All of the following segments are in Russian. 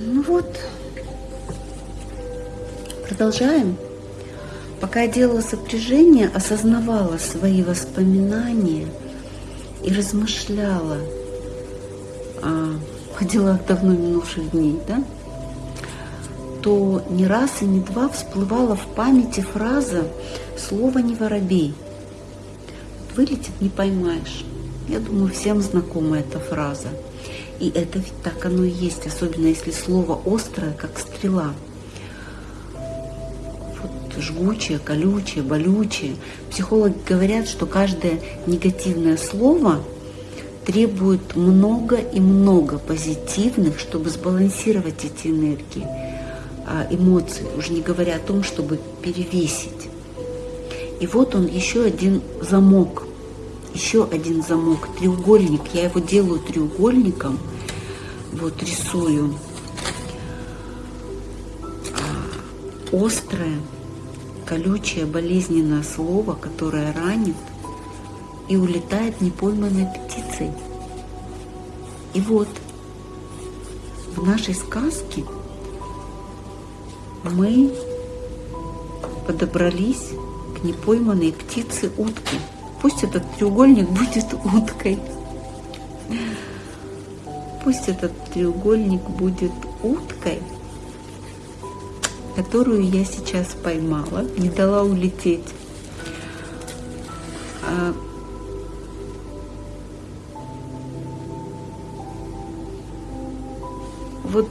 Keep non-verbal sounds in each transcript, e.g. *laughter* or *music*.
Ну вот, продолжаем. Пока я делала сопряжение, осознавала свои воспоминания и размышляла о, о делах давно минувших дней, да, то не раз и не два всплывала в памяти фраза «слово не воробей». Вылетит, не поймаешь. Я думаю, всем знакома эта фраза. И это ведь так оно и есть, особенно если слово острое, как стрела. Вот жгучее, колючее, болючее. Психологи говорят, что каждое негативное слово требует много и много позитивных, чтобы сбалансировать эти энергии, а, эмоции, уже не говоря о том, чтобы перевесить. И вот он еще один замок еще один замок, треугольник. Я его делаю треугольником, вот рисую. А, острое, колючее, болезненное слово, которое ранит и улетает непойманной птицей. И вот в нашей сказке мы подобрались к непойманной птице утки. Пусть этот треугольник *laughs* будет уткой. Пусть этот треугольник будет уткой, которую я сейчас поймала, не дала улететь. А вот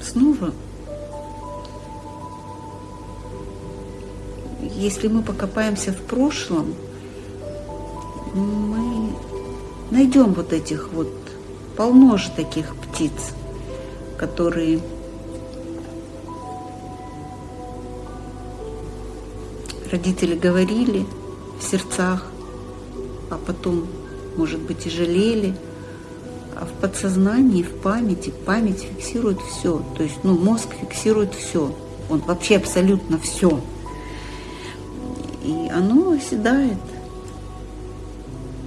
снова если мы покопаемся в прошлом, мы найдем вот этих вот, полно же таких птиц, которые родители говорили в сердцах, а потом, может быть, и жалели, а в подсознании, в памяти, память фиксирует все, то есть, ну, мозг фиксирует все, он вообще абсолютно все – и оно оседает.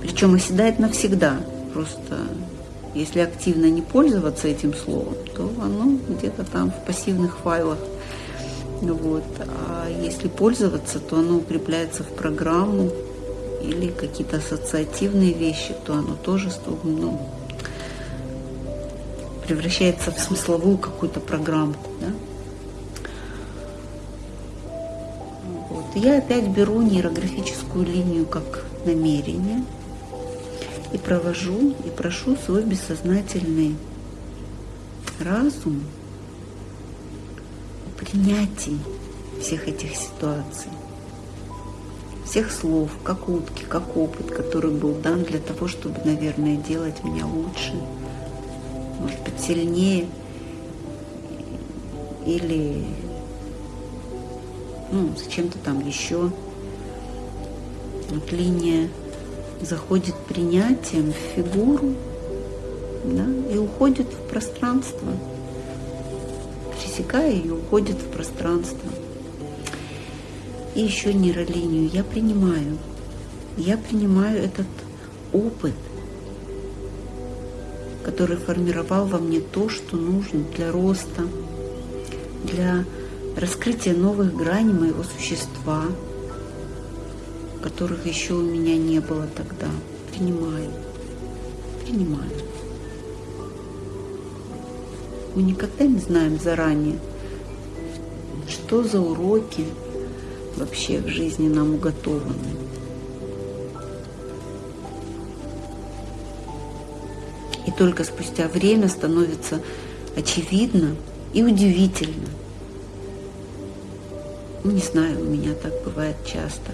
Причем оседает навсегда. Просто если активно не пользоваться этим словом, то оно где-то там в пассивных файлах. Вот. А если пользоваться, то оно укрепляется в программу или какие-то ассоциативные вещи, то оно тоже ну, превращается в смысловую какую-то программку. Да? я опять беру нейрографическую линию как намерение и провожу и прошу свой бессознательный разум о принятии всех этих ситуаций, всех слов, как утки, как опыт, который был дан для того, чтобы, наверное, делать меня лучше, может быть, сильнее или ну, зачем-то там еще. Вот линия заходит принятием в фигуру да, и уходит в пространство. Пересекая ее, уходит в пространство. И еще нейролинию я принимаю. Я принимаю этот опыт, который формировал во мне то, что нужно для роста, для раскрытие новых граней моего существа, которых еще у меня не было тогда. Принимаю, принимаю. Мы никогда не знаем заранее, что за уроки вообще в жизни нам уготованы. И только спустя время становится очевидно и удивительно – ну, не знаю, у меня так бывает часто.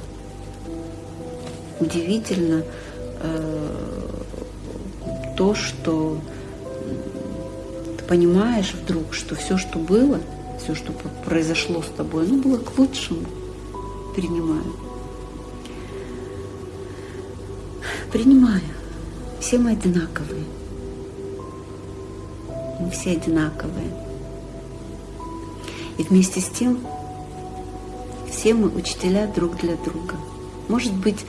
Удивительно э, то, что ты понимаешь вдруг, что все, что было, все, что произошло с тобой, оно было к лучшему. Принимаю. Принимаю. Все мы одинаковые. Мы все одинаковые. И вместе с тем все мы учителя друг для друга. Может быть,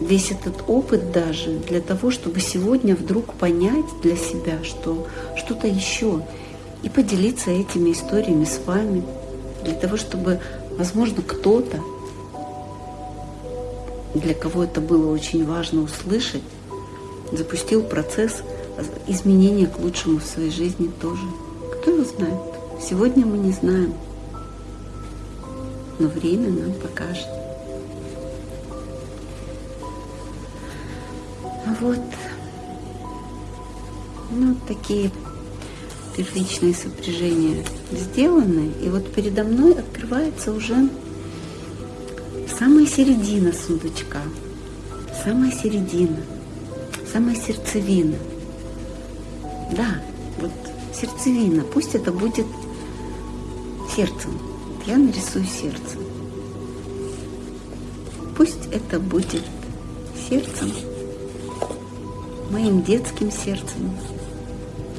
весь этот опыт даже для того, чтобы сегодня вдруг понять для себя, что что-то еще, и поделиться этими историями с вами, для того, чтобы, возможно, кто-то, для кого это было очень важно услышать, запустил процесс изменения к лучшему в своей жизни тоже. Кто его знает? Сегодня мы не знаем, но время нам покажет. Вот. Ну, такие первичные сопряжения сделаны. И вот передо мной открывается уже самая середина сундучка. Самая середина. Самая сердцевина. Да, вот сердцевина. Пусть это будет сердцем. Я нарисую сердце. Пусть это будет сердцем моим детским сердцем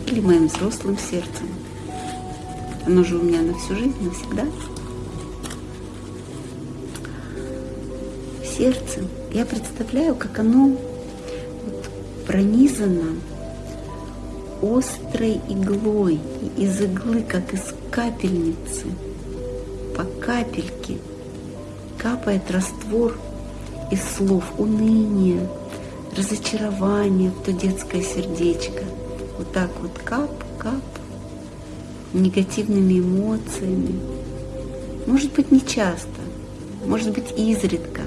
или моим взрослым сердцем. Оно же у меня на всю жизнь, навсегда. Сердце. Я представляю, как оно вот пронизано острой иглой, из иглы, как из капельницы, по капельке капает раствор из слов уныния, разочарование в то детское сердечко. Вот так вот кап-кап, негативными эмоциями. Может быть, не часто, может быть, изредка,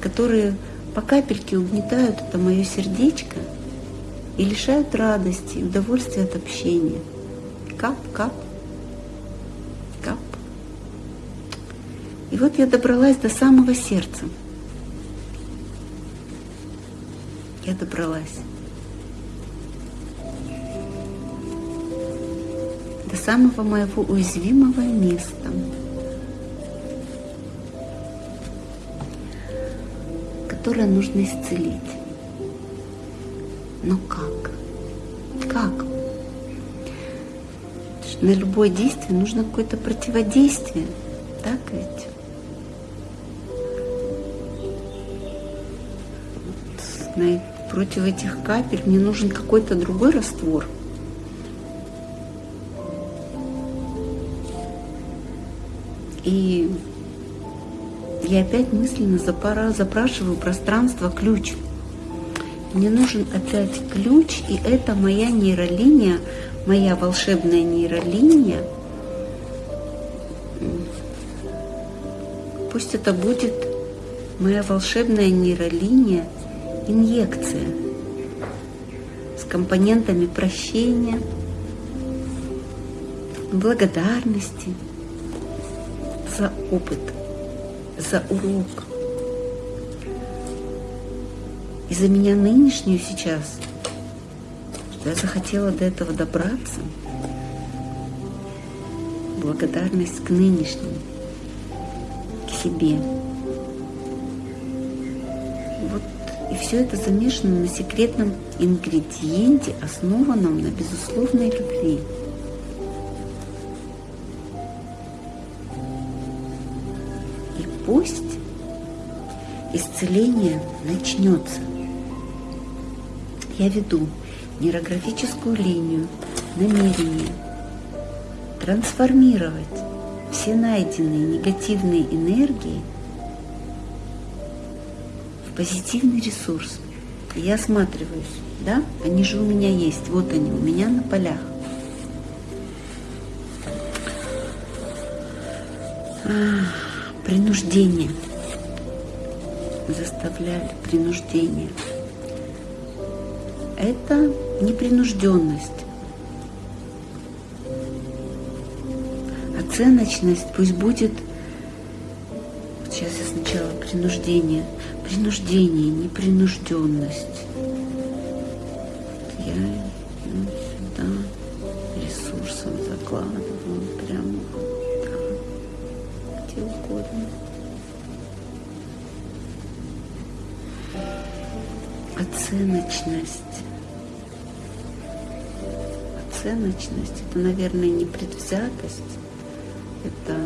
которые по капельке угнетают это мое сердечко и лишают радости и удовольствия от общения. Кап-кап, кап. И вот я добралась до самого сердца – я добралась. До самого моего уязвимого места. которое нужно исцелить. Но как? Как? На любое действие нужно какое-то противодействие. Так ведь? на против этих капель мне нужен какой-то другой раствор. И я опять мысленно запара, запрашиваю пространство ключ. Мне нужен опять ключ, и это моя нейролиния, моя волшебная нейролиния. Пусть это будет моя волшебная нейролиния – инъекция с компонентами прощения, благодарности за опыт, за урок. И за меня нынешнюю сейчас, что я захотела до этого добраться, благодарность к нынешнему, к себе. И все это замешано на секретном ингредиенте, основанном на безусловной любви. И пусть исцеление начнется. Я веду нейрографическую линию намерения трансформировать все найденные негативные энергии позитивный ресурс. Я осматриваюсь, да, они же у меня есть, вот они у меня на полях. Принуждение. Заставляли принуждение. Это непринужденность. Оценочность пусть будет, сейчас я сначала принуждение – принуждение, непринужденность. Я ну, сюда ресурсом закладываю прямо так, где угодно. Оценочность. Оценочность это, наверное, не предвзятость, это,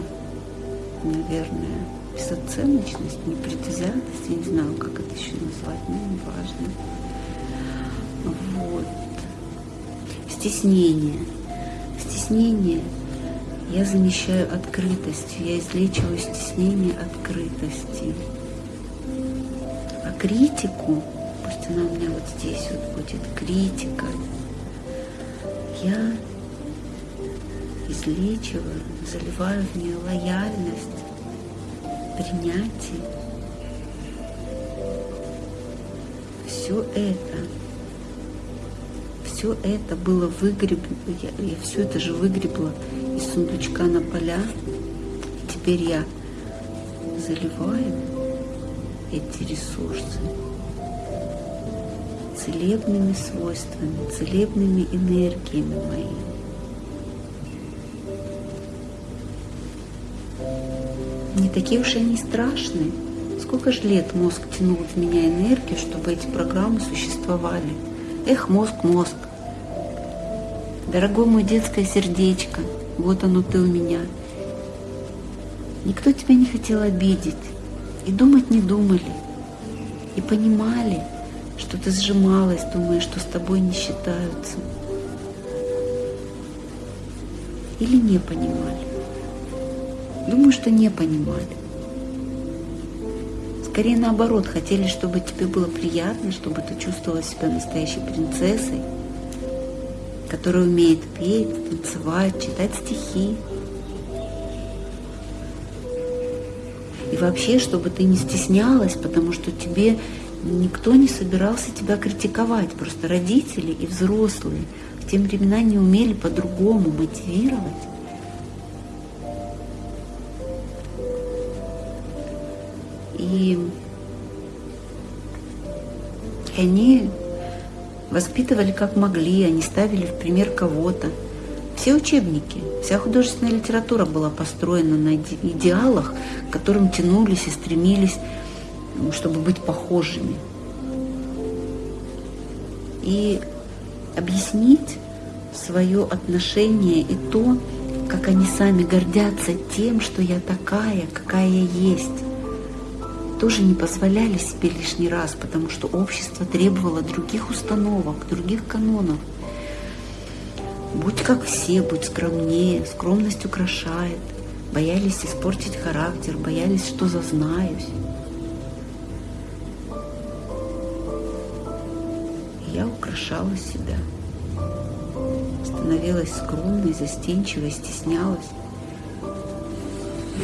наверное, безоценочность, непредвзятость, я не знаю, как это еще назвать, но не важно. Вот. Стеснение. Стеснение я замещаю открытостью, я излечиваю стеснение открытости. А критику, пусть она у меня вот здесь вот будет, критика, я излечиваю, заливаю в нее лояльность, принятие. Все это, все это было выгреблено, я, я все это же выгребла из сундучка на поля. Теперь я заливаю эти ресурсы целебными свойствами, целебными энергиями моими. Не такие уж они страшные. Сколько же лет мозг тянул в меня энергию, чтобы эти программы существовали. Эх, мозг, мозг. Дорогой мой детское сердечко, вот оно ты у меня. Никто тебя не хотел обидеть. И думать не думали. И понимали, что ты сжималась, думая, что с тобой не считаются. Или не понимали. Думаю, что не понимали. Скорее наоборот, хотели, чтобы тебе было приятно, чтобы ты чувствовала себя настоящей принцессой, которая умеет петь, танцевать, читать стихи. И вообще, чтобы ты не стеснялась, потому что тебе никто не собирался тебя критиковать. Просто родители и взрослые в те времена не умели по-другому мотивировать. И, они воспитывали как могли, они ставили в пример кого-то. Все учебники, вся художественная литература была построена на идеалах, к которым тянулись и стремились, чтобы быть похожими. И объяснить свое отношение и то, как они сами гордятся тем, что я такая, какая я есть тоже не позволяли себе лишний раз, потому что общество требовало других установок, других канонов. Будь как все, будь скромнее, скромность украшает. Боялись испортить характер, боялись, что зазнаюсь. я украшала себя. Становилась скромной, застенчивой, стеснялась.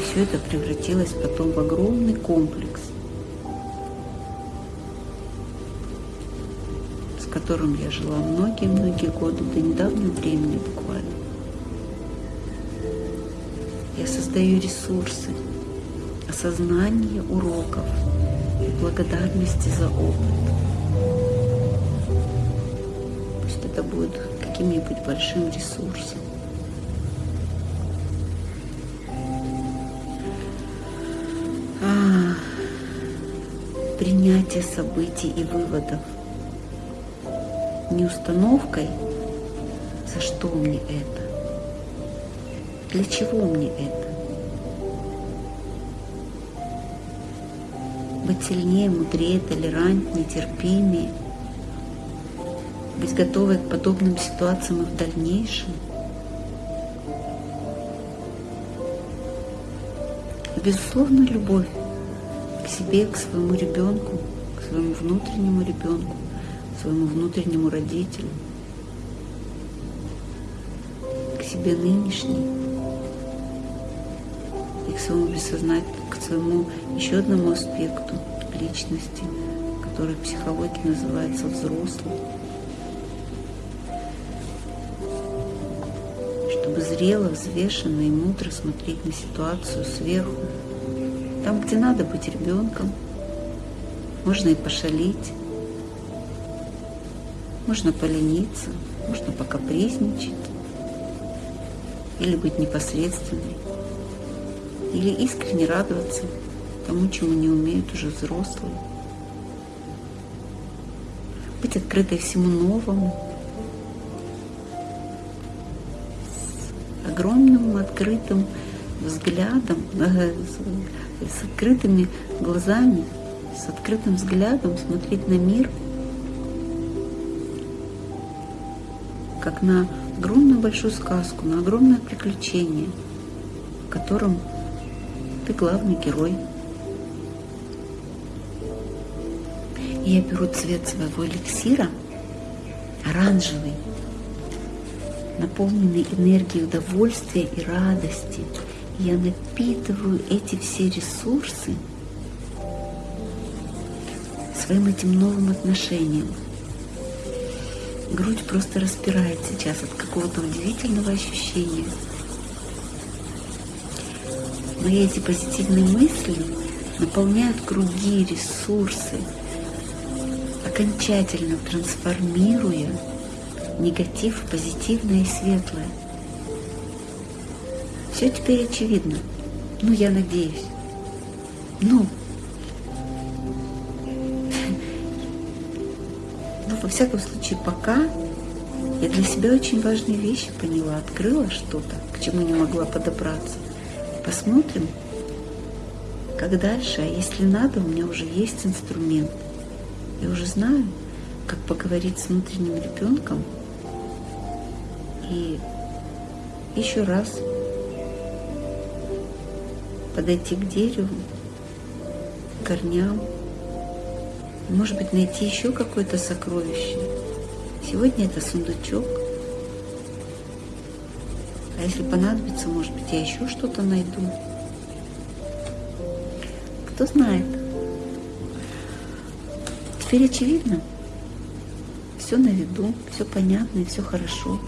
Все это превратилось потом в огромный комплекс, с которым я жила многие-многие годы, до недавнего времени буквально. Я создаю ресурсы, осознание уроков благодарности за опыт. Пусть это будет каким-нибудь большим ресурсом. Принятие событий и выводов. Не установкой, за что мне это, для чего мне это. Быть сильнее, мудрее, толерантнее, терпимее, быть готовой к подобным ситуациям и в дальнейшем. Безусловно, любовь себе, к своему ребенку, к своему внутреннему ребенку, к своему внутреннему родителю, к себе нынешней и к своему бессознательному, к своему еще одному аспекту личности, который в психологии называется взрослым. Чтобы зрело, взвешенно и мудро смотреть на ситуацию сверху, там, где надо быть ребенком, можно и пошалить, можно полениться, можно покапризничать, или быть непосредственной, или искренне радоваться тому, чему не умеют уже взрослые. Быть открытой всему новому, с огромным открытым взглядом, с открытыми глазами, с открытым взглядом смотреть на мир, как на огромную большую сказку, на огромное приключение, в котором ты главный герой. Я беру цвет своего эликсира, оранжевый, наполненный энергией удовольствия и радости. Я напитываю эти все ресурсы своим этим новым отношением. Грудь просто распирает сейчас от какого-то удивительного ощущения. Мои эти позитивные мысли наполняют круги, ресурсы, окончательно трансформируя негатив в позитивное и светлое. Все теперь очевидно. Ну, я надеюсь. Ну, *laughs* ну, во всяком случае, пока я для себя очень важные вещи поняла, открыла что-то, к чему не могла подобраться. Посмотрим, как дальше, а если надо, у меня уже есть инструмент. Я уже знаю, как поговорить с внутренним ребенком и еще раз подойти к дереву, корням, может быть, найти еще какое-то сокровище. Сегодня это сундучок. А если понадобится, может быть, я еще что-то найду. Кто знает. Теперь очевидно. Все на виду, все понятно и все хорошо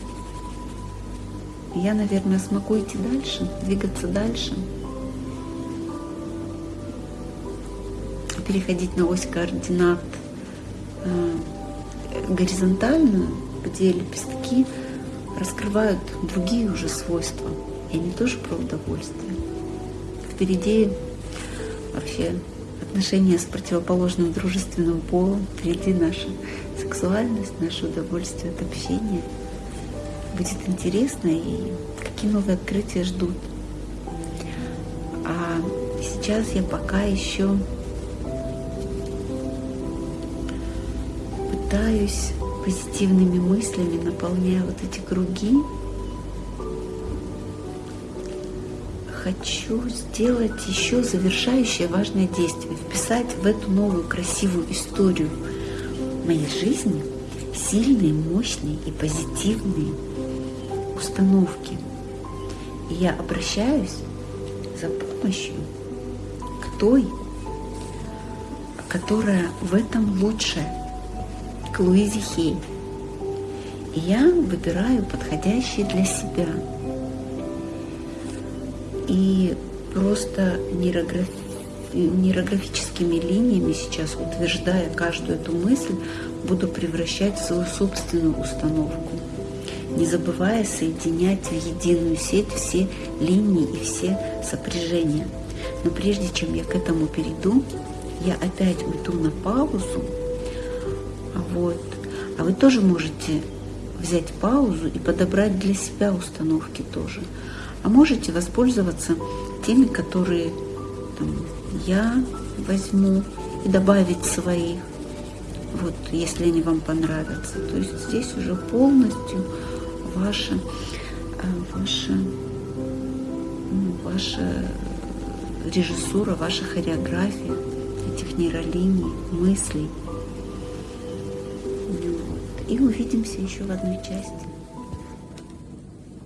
я, наверное, смогу идти дальше, двигаться дальше, переходить на ось координат э, горизонтальную, где лепестки раскрывают другие уже свойства. И они тоже про удовольствие. Впереди вообще отношения с противоположным дружественным полом, впереди наша сексуальность, наше удовольствие от общения – будет интересно и какие новые открытия ждут. А сейчас я пока еще пытаюсь позитивными мыслями, наполняя вот эти круги, хочу сделать еще завершающее важное действие, вписать в эту новую красивую историю моей жизни сильные, мощные и позитивные установки. И я обращаюсь за помощью к той, которая в этом лучше, к Луизе Хей. И я выбираю подходящие для себя. И просто нейрограф... нейрографическими линиями сейчас, утверждая каждую эту мысль, буду превращать в свою собственную установку не забывая соединять в единую сеть все линии и все сопряжения. Но прежде чем я к этому перейду, я опять уйду на паузу. Вот. А вы тоже можете взять паузу и подобрать для себя установки тоже. А можете воспользоваться теми, которые там, я возьму и добавить своих, вот, если они вам понравятся. То есть здесь уже полностью ваша, ваша, ну, ваша режиссура, ваша хореография этих нейролиний, мыслей. И увидимся еще в одной части.